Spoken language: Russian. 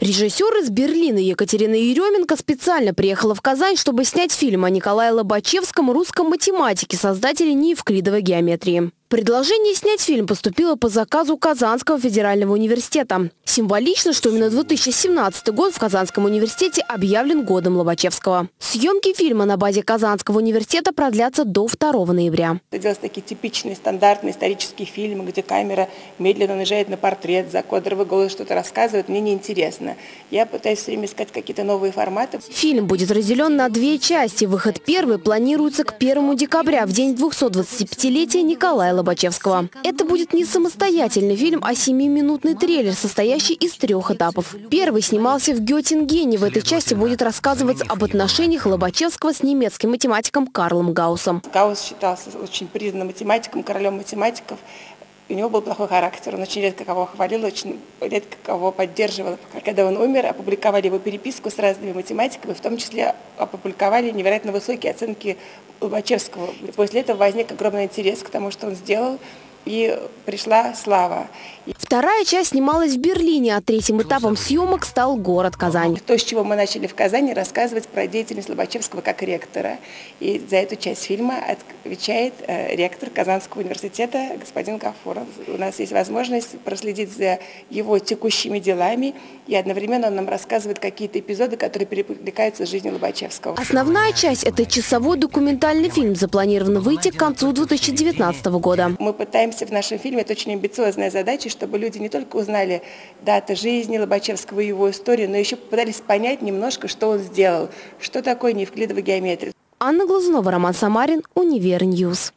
Режиссер из Берлина Екатерина Еременко специально приехала в Казань, чтобы снять фильм о Николае Лобачевском, русском математике, создателе неевклидовой геометрии. Предложение снять фильм поступило по заказу Казанского федерального университета. Символично, что именно 2017 год в Казанском университете объявлен годом Лобачевского. Съемки фильма на базе Казанского университета продлятся до 2 ноября. Это делаются такие типичные стандартные исторические фильмы, где камера медленно наезжает на портрет, закадровый голос что-то рассказывает. Мне неинтересно. Я пытаюсь все время искать какие-то новые форматы. Фильм будет разделен на две части. Выход первый планируется к 1 декабря, в день 225-летия Николая Лобачевского. Это будет не самостоятельный фильм, а семиминутный трейлер, состоящий из трех этапов. Первый снимался в Геттингене. В этой части будет рассказываться об отношениях Лобачевского с немецким математиком Карлом Гауссом. Гаусс считался очень признанным математиком, королем математиков. У него был плохой характер, он очень редко кого хвалил, очень редко кого поддерживал. Когда он умер, опубликовали его переписку с разными математиками, в том числе опубликовали невероятно высокие оценки Лобачевского. После этого возник огромный интерес к тому, что он сделал, и пришла слава. Вторая часть снималась в Берлине, а третьим этапом съемок стал город Казань. То, с чего мы начали в Казани, рассказывать про деятельность Лобачевского как ректора. И за эту часть фильма отвечает э, ректор Казанского университета господин Гафуров. У нас есть возможность проследить за его текущими делами, и одновременно он нам рассказывает какие-то эпизоды, которые перекликаются с жизнью Лобачевского. Основная часть – это часовой документальный фильм, запланирован выйти к концу 2019 года. Мы пытаемся пытаемся в нашем фильме, это очень амбициозная задача, чтобы люди не только узнали даты жизни Лобачевского и его историю, но еще попытались понять немножко, что он сделал, что такое неевклидовая геометрия. Анна Глазунова, Роман Самарин, Univer News.